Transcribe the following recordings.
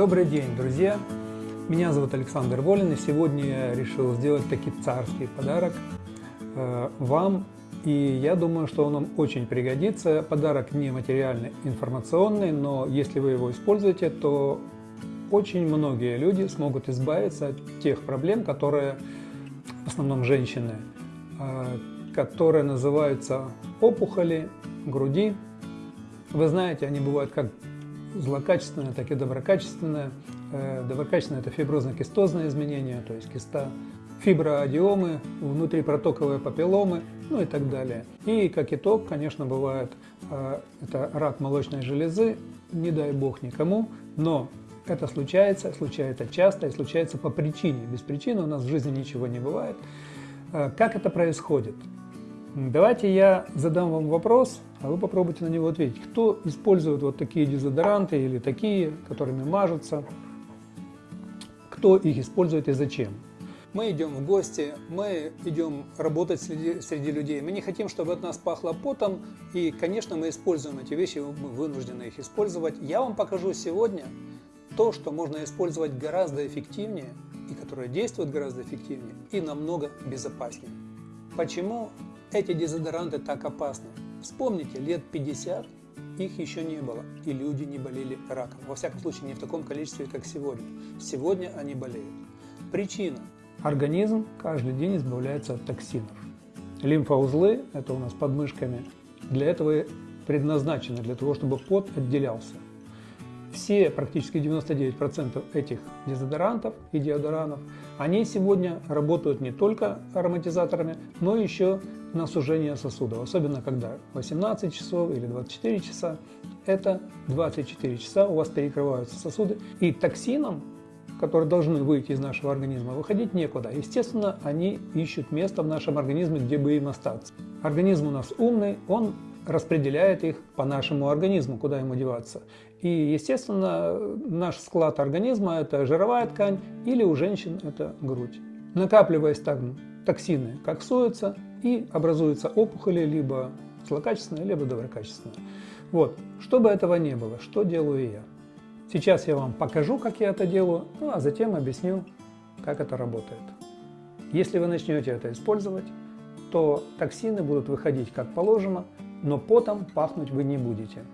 Добрый день, друзья! Меня зовут Александр Волин, и сегодня я решил сделать таки царский подарок э, вам. И я думаю, что он вам очень пригодится. Подарок не материальный, информационный, но если вы его используете, то очень многие люди смогут избавиться от тех проблем, которые, в основном женщины, э, которые называются опухоли груди. Вы знаете, они бывают как злокачественное, так и доброкачественное. Э, доброкачественное – это фиброзно-кистозное изменение, то есть киста, фиброадиомы, внутрипротоковые папилломы, ну и так далее. И как итог, конечно, бывает э, это рак молочной железы, не дай бог никому, но это случается, случается часто и случается по причине. Без причины у нас в жизни ничего не бывает. Э, как это происходит? Давайте я задам вам вопрос, а вы попробуйте на него ответить. Кто использует вот такие дезодоранты или такие, которыми мажутся? Кто их использует и зачем? Мы идем в гости, мы идем работать среди, среди людей. Мы не хотим, чтобы от нас пахло потом. И, конечно, мы используем эти вещи, мы вынуждены их использовать. Я вам покажу сегодня то, что можно использовать гораздо эффективнее и которое действует гораздо эффективнее и намного безопаснее. Почему эти дезодоранты так опасны. Вспомните, лет 50 их еще не было, и люди не болели раком. Во всяком случае, не в таком количестве, как сегодня. Сегодня они болеют. Причина. Организм каждый день избавляется от токсинов. Лимфоузлы, это у нас под мышками, для этого предназначены, для того, чтобы пот отделялся. Все, практически 99% этих дезодорантов и деодоранов, они сегодня работают не только ароматизаторами, но еще на сужение сосудов, особенно когда 18 часов или 24 часа, это 24 часа у вас перекрываются сосуды, и токсинам, которые должны выйти из нашего организма, выходить некуда. Естественно, они ищут место в нашем организме, где бы им остаться. Организм у нас умный, он распределяет их по нашему организму, куда ему деваться. И, естественно, наш склад организма – это жировая ткань или у женщин это грудь. Накапливаясь так токсины коксуются и образуются опухоли либо злокачественные, либо доброкачественные. Вот, чтобы этого не было, что делаю я? Сейчас я вам покажу, как я это делаю, ну а затем объясню, как это работает. Если вы начнете это использовать, то токсины будут выходить как положено, но потом пахнуть вы не будете.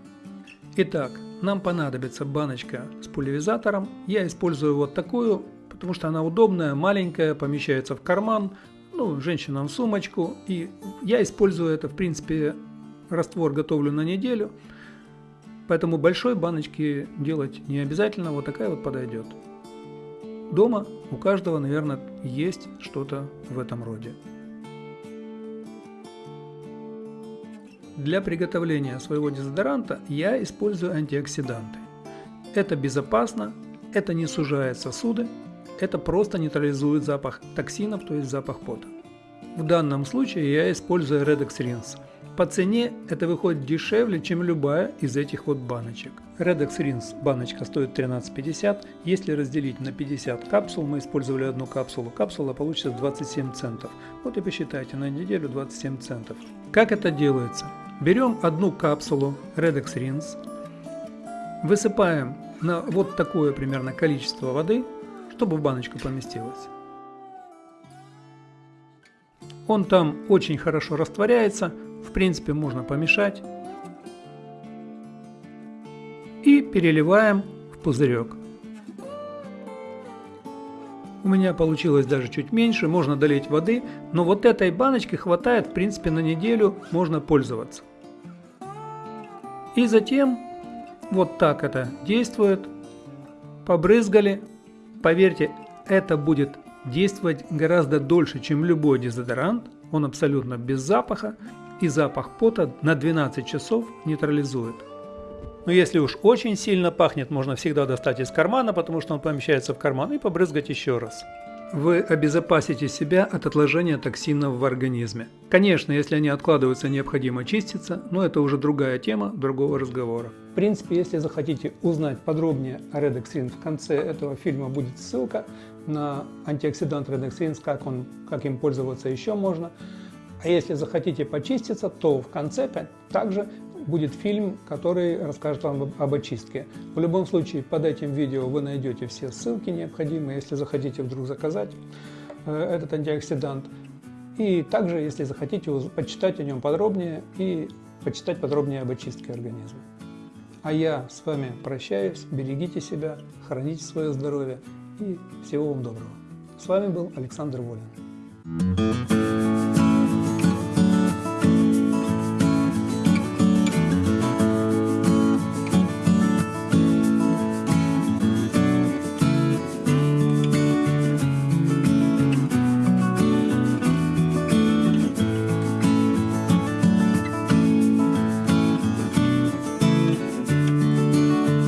Итак, нам понадобится баночка с пульверизатором. Я использую вот такую, потому что она удобная, маленькая, помещается в карман, ну, женщинам сумочку. И я использую это, в принципе, раствор готовлю на неделю. Поэтому большой баночки делать не обязательно, вот такая вот подойдет. Дома у каждого, наверное, есть что-то в этом роде. Для приготовления своего дезодоранта я использую антиоксиданты. Это безопасно, это не сужает сосуды, это просто нейтрализует запах токсинов, то есть запах пота. В данном случае я использую Redox Rinse. По цене это выходит дешевле, чем любая из этих вот баночек. Redox Rinse баночка стоит 13,50. Если разделить на 50 капсул, мы использовали одну капсулу, капсула получится 27 центов. Вот и посчитайте, на неделю 27 центов. Как это делается? Берем одну капсулу Redox Rinse, высыпаем на вот такое примерно количество воды, чтобы в баночку поместилось. Он там очень хорошо растворяется, в принципе можно помешать. И переливаем в пузырек. У меня получилось даже чуть меньше, можно долить воды, но вот этой баночки хватает в принципе на неделю, можно пользоваться. И затем вот так это действует. Побрызгали. Поверьте, это будет действовать гораздо дольше, чем любой дезодорант. Он абсолютно без запаха и запах пота на 12 часов нейтрализует. Но если уж очень сильно пахнет, можно всегда достать из кармана, потому что он помещается в карман, и побрызгать еще раз. Вы обезопасите себя от отложения токсинов в организме. Конечно, если они откладываются, необходимо чиститься, но это уже другая тема другого разговора. В принципе, если захотите узнать подробнее о Redexin, в конце этого фильма будет ссылка на антиоксидант Redexin, как, он, как им пользоваться еще можно. А если захотите почиститься, то в конце также будет фильм, который расскажет вам об очистке. В любом случае, под этим видео вы найдете все ссылки необходимые, если захотите вдруг заказать э, этот антиоксидант. И также, если захотите, почитать о нем подробнее и почитать подробнее об очистке организма. А я с вами прощаюсь, берегите себя, храните свое здоровье и всего вам доброго. С вами был Александр Волин.